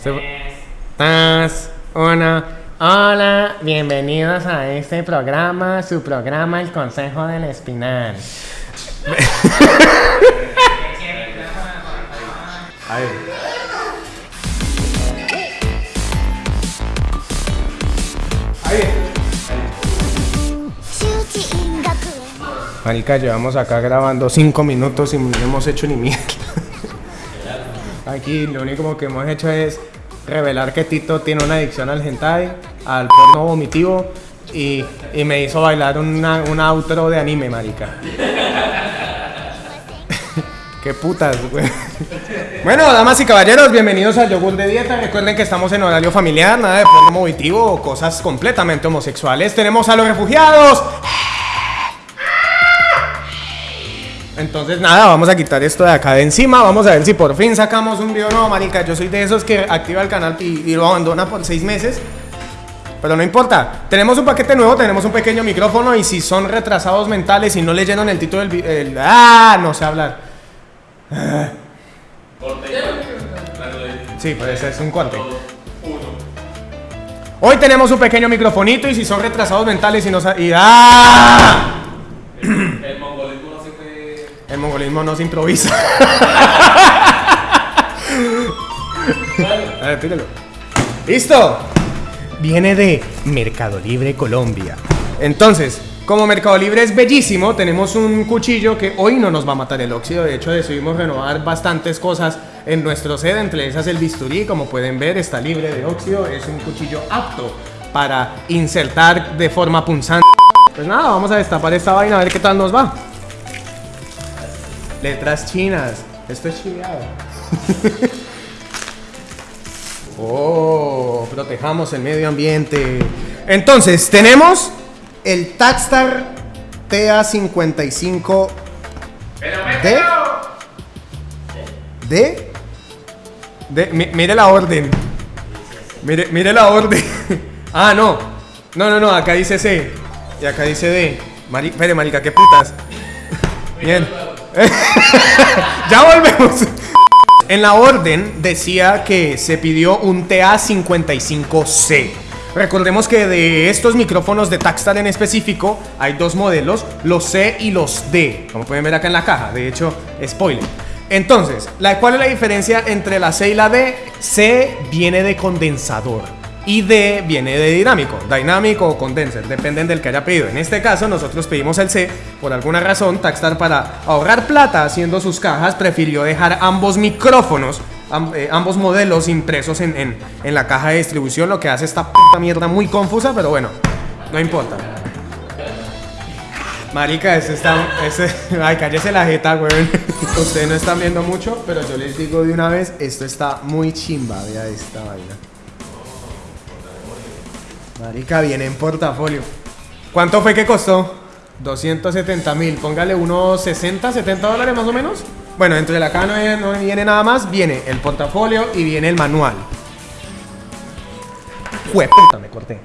Tres, una. Hola, bienvenidos a este programa, su programa El Consejo del Espinal. Marica, llevamos acá grabando cinco minutos y no hemos hecho ni mierda. Aquí lo único que hemos hecho es revelar que Tito tiene una adicción al hentai, al porno vomitivo y, y me hizo bailar una, un outro de anime, marica. Qué putas, güey. Bueno, damas y caballeros, bienvenidos al Yogur de Dieta. Recuerden que estamos en horario familiar, nada de porno vomitivo o cosas completamente homosexuales. Tenemos a los refugiados. Entonces nada, vamos a quitar esto de acá de encima, vamos a ver si por fin sacamos un video nuevo, marica. Yo soy de esos que activa el canal y, lo abandona por seis meses. Pero no importa, tenemos un paquete nuevo, tenemos un pequeño micrófono y si son retrasados mentales y no leyeron el título del video... ¡Ah! No sé hablar. Sí, pues es un corte. Hoy tenemos un pequeño microfonito y si son retrasados mentales y no y ¡Ah! El mongolismo no siempre. El mongolismo no se improvisa. A ver, tíralo. ¡Listo! Viene de Mercado Libre Colombia. Entonces, como Mercado Libre es bellísimo, tenemos un cuchillo que hoy no nos va a matar el óxido. De hecho, decidimos renovar bastantes cosas en nuestro set. Entre esas el bisturí, como pueden ver, está libre de óxido. Es un cuchillo apto para insertar de forma punzante. Pues nada, vamos a destapar esta vaina a ver qué tal nos va. Letras chinas. Esto es chileado. oh, protejamos el medio ambiente. Entonces, tenemos el Tagstar TA55 D. D. D. mi- Mire la orden. Mire, mire la orden. ah, no. No, no, no. Acá dice C. Y acá dice D. Espere, marica, qué putas. Bien. ya volvemos. En la orden decía que se pidió un TA55C. Recordemos que de estos micrófonos de Takstar en específico hay dos modelos, los C y los D, como pueden ver acá en la caja, de hecho, spoiler. Entonces, ¿cuál es la diferencia entre la C y la D? C viene de condensador y D viene de dinámico, dinámico o condenser, dependen del que haya pedido. En este caso, nosotros pedimos el C, por alguna razón, Takstar para ahorrar plata haciendo sus cajas prefirió dejar ambos micrófonos, eh, ambos modelos impresos en, en- la caja de distribución, lo que hace esta puta mierda muy confusa, pero bueno, no importa. Marica, ese está. Ese, ay, cállese la jeta, weón. Ustedes no están viendo mucho, pero yo les digo de una vez: esto está muy chimba. Vea esta vaina. Marica, viene en portafolio. ¿Cuánto fue que costó? 270 mil. Póngale unos 60, 70 dólares más o menos. Bueno, entre la caja no viene, no viene nada más. Viene el portafolio y viene el manual. Jueputa, me corté.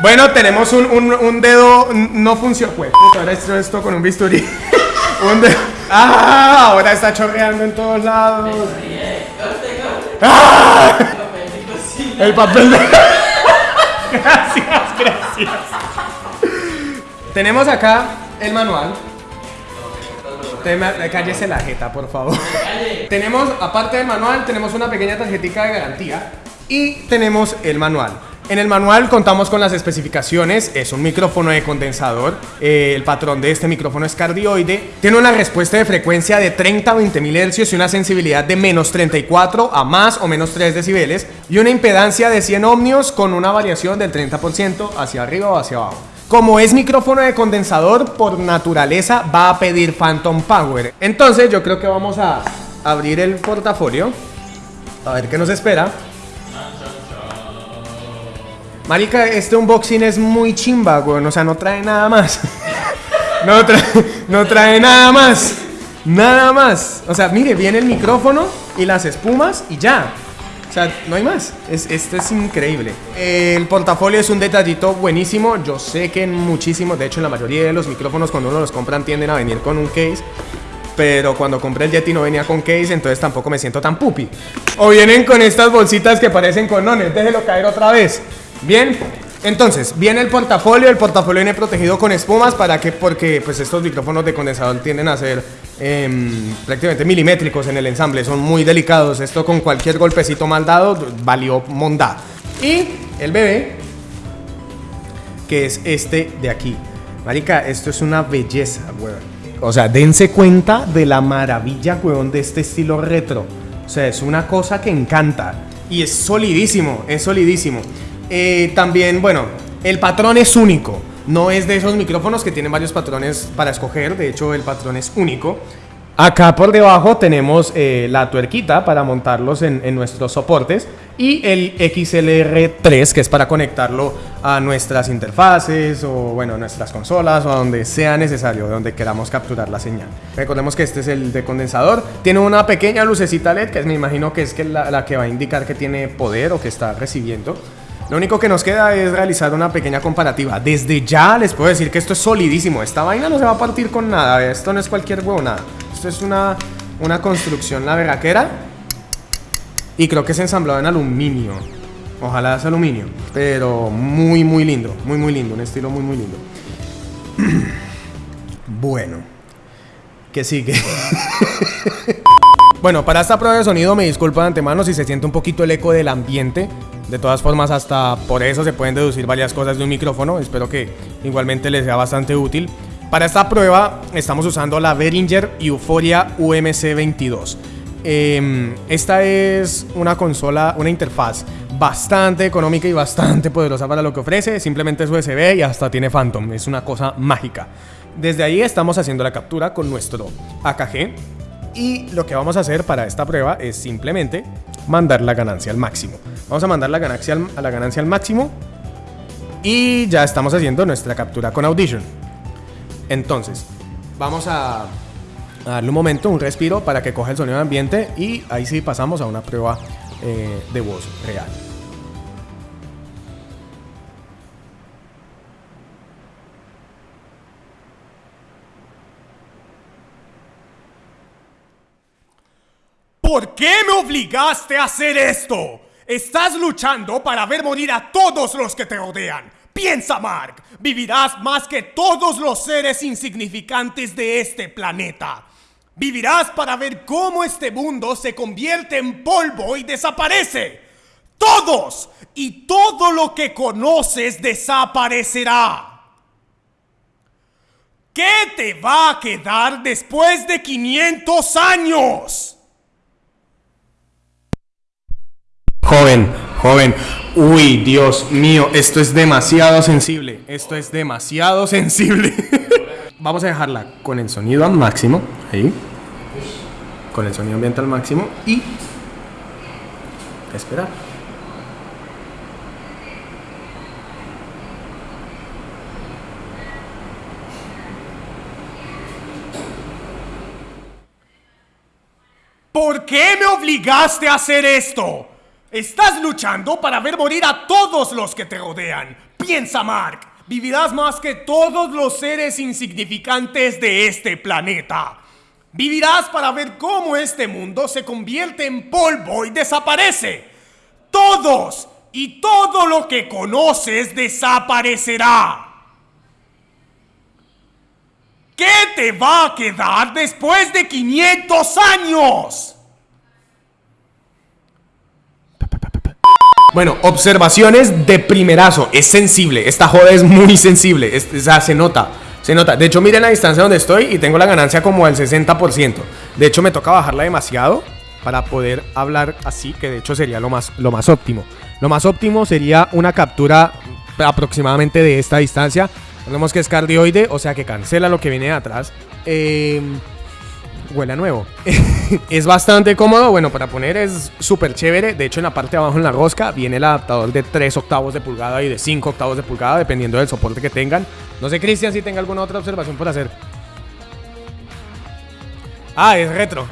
Bueno, tenemos un, un- un dedo no funciona. Puta, ahora esto, esto con un bisturí. un dedo. ¡Ah! Ahora está chorreando en todos lados. ¡Ah! El papel de. gracias, gracias. Tenemos acá el manual. Tema- Cállese la jeta, por favor. tenemos, aparte del manual, tenemos una pequeña tarjetita de garantía y tenemos el manual. En el manual contamos con las especificaciones, es un micrófono de condensador, eh, el patrón de este micrófono es cardioide, tiene una respuesta de frecuencia de 30 a 20 mil hercios y una sensibilidad de menos 34 a más o menos 3 decibeles y una impedancia de 100 ohmios con una variación del 30% hacia arriba o hacia abajo. Como es micrófono de condensador, por naturaleza va a pedir Phantom Power. Entonces yo creo que vamos a abrir el portafolio. A ver qué nos espera. Marica, este unboxing es muy chimba, weón. O sea, no trae nada más. no, trae, no trae nada más. Nada más. O sea, mire, viene el micrófono y las espumas y ya. O sea, no hay más. Es, esto es increíble. El portafolio es un detallito buenísimo. Yo sé que en muchísimos, de hecho, en la mayoría de los micrófonos, cuando uno los compran, tienden a venir con un case. Pero cuando compré el Yeti no venía con case, entonces tampoco me siento tan pupi. O vienen con estas bolsitas que parecen conones. Déjelo caer otra vez. Bien. Entonces, viene el portafolio. El portafolio viene protegido con espumas para que, porque pues estos micrófonos de condensador tienden a ser em, prácticamente milimétricos en el ensamble. Son muy delicados. Esto con cualquier golpecito mal dado valió monda. Y el bebé, que es este de aquí. Marica, esto es una belleza, weón. O sea, dense cuenta de la maravilla, weón, de este estilo retro. O sea, es una cosa que encanta. Y es solidísimo, es solidísimo. Eh, también, bueno, el patrón es único. No es de esos micrófonos que tienen varios patrones para escoger. De hecho, el patrón es único. Acá por debajo tenemos eh, la tuerquita para montarlos en, en nuestros soportes y el XLR3 que es para conectarlo a nuestras interfaces o bueno, nuestras consolas o a donde sea necesario, donde queramos capturar la señal. Recordemos que este es el de condensador. Tiene una pequeña lucecita LED que me imagino que es que la, la que va a indicar que tiene poder o que está recibiendo. Lo único que nos queda es realizar una pequeña comparativa. Desde ya les puedo decir que esto es solidísimo. Esta vaina no se va a partir con nada. Esto no es cualquier huevo, nada. Esto es una, una construcción, la verraquera. Y creo que es ensamblado en aluminio. Ojalá es aluminio. Pero muy, muy lindo. Muy, muy lindo. Un estilo muy, muy lindo. bueno. ¿Qué sigue? bueno, para esta prueba de sonido me disculpo de antemano si se siente un poquito el eco del ambiente. De todas formas, hasta por eso se pueden deducir varias cosas de un micrófono. Espero que igualmente les sea bastante útil. Para esta prueba estamos usando la Behringer Euphoria UMC22. Eh, esta es una consola, una interfaz bastante económica y bastante poderosa para lo que ofrece. Simplemente es USB y hasta tiene Phantom. Es una cosa mágica. Desde ahí estamos haciendo la captura con nuestro AKG. Y lo que vamos a hacer para esta prueba es simplemente mandar la ganancia al máximo. Vamos a mandar la ganancia al, a la ganancia al máximo. Y ya estamos haciendo nuestra captura con Audition. Entonces, vamos a, darle un momento, un respiro para que coja el sonido de ambiente y ahí sí pasamos a una prueba eh, de voz real. ¿Por qué me obligaste a hacer esto? Estás luchando para ver morir a todos los que te rodean. Piensa, Mark, vivirás más que todos los seres insignificantes de este planeta. Vivirás para ver cómo este mundo se convierte en polvo y desaparece. Todos y todo lo que conoces desaparecerá. ¿Qué te va a quedar después de 500 años? Joven, joven. Uy, Dios mío, esto es demasiado sensible. Esto es demasiado sensible. Vamos a dejarla con el sonido al máximo. Ahí. Con el sonido ambiente al máximo. Y. Esperar. ¿Por qué me obligaste a hacer esto? Estás luchando para ver morir a todos los que te rodean. Piensa, Mark. Vivirás más que todos los seres insignificantes de este planeta. Vivirás para ver cómo este mundo se convierte en polvo y desaparece. Todos y todo lo que conoces desaparecerá. ¿Qué te va a quedar después de 500 años? Bueno, observaciones de primerazo. Es sensible. Esta joda es muy sensible. Es- o sea, se nota. Se nota. De hecho, miren la distancia donde estoy y tengo la ganancia como al 60%. De hecho, me toca bajarla demasiado para poder hablar así, que de hecho sería lo más, lo más óptimo. Lo más óptimo sería una captura aproximadamente de esta distancia. Recordemos que es cardioide, o sea que cancela lo que viene de atrás. Eh, huele a nuevo. es bastante cómodo, bueno, para poner es súper chévere. De hecho, en la parte de abajo, en la rosca, viene el adaptador de 3 octavos de pulgada y de 5 octavos de pulgada, dependiendo del soporte que tengan. No sé, Cristian, si tenga alguna otra observación por hacer. Ah, es retro.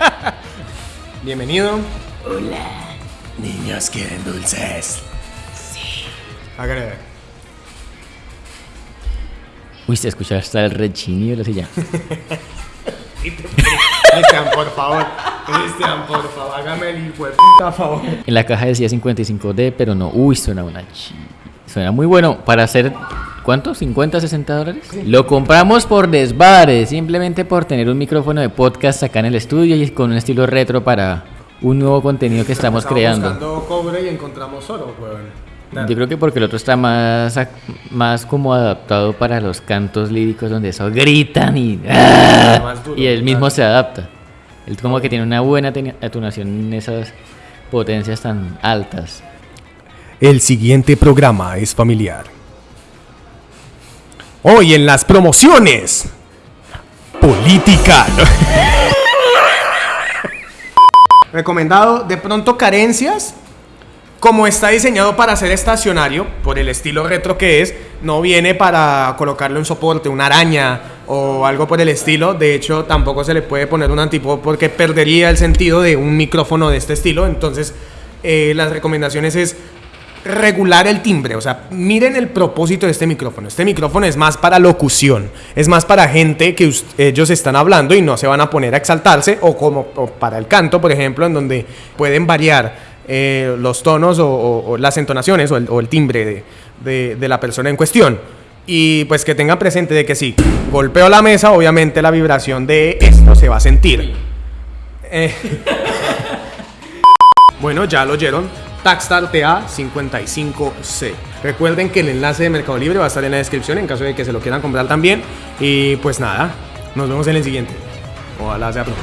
Bienvenido. Niños quieren dulces. Hágale ver. Uy, se escucha hasta el rechinido de la silla. Cristian, por favor. Cristian, por favor, hágame el hijo puta favor. En la caja decía 55D, pero no. Uy, suena una chi. Suena muy bueno para hacer. ¿Cuánto? ¿50, 60 dólares? Lo compramos por desvare, simplemente por tener un micrófono de podcast acá en el estudio y con un estilo retro para un nuevo contenido que estamos Estamos creando. buscando cobre y encontramos oro, weón. Yo creo que porque el otro está más, más como adaptado para los cantos líricos donde eso gritan y, ¡ah! Duro, y él mismo claro. se adapta. Él como que tiene una buena atenuación en esas potencias tan altas. El siguiente programa es familiar. Hoy en las promociones. Política. Recomendado, de pronto carencias. Como está diseñado para ser estacionario, por el estilo retro que es, no viene para colocarle un soporte, una araña o algo por el estilo. De hecho, tampoco se le puede poner un antipop porque perdería el sentido de un micrófono de este estilo. Entonces, eh, las recomendaciones es regular el timbre. O sea, miren el propósito de este micrófono. Este micrófono es más para locución. Es más para gente que ellos están hablando y no se van a poner a exaltarse. O como o para el canto, por ejemplo, en donde pueden variar eh, los tonos o, las entonaciones o el, timbre de, de- de la persona en cuestión. Y pues que tengan presente de que si golpeo la mesa, obviamente la vibración de esto se va a sentir. Eh, bueno, ya lo oyeron. Taxstar TA55C. Recuerden que el enlace de Mercado Libre va a estar en la descripción en caso de que se lo quieran comprar también. Y pues nada, nos vemos en el siguiente. Ojalá sea pronto.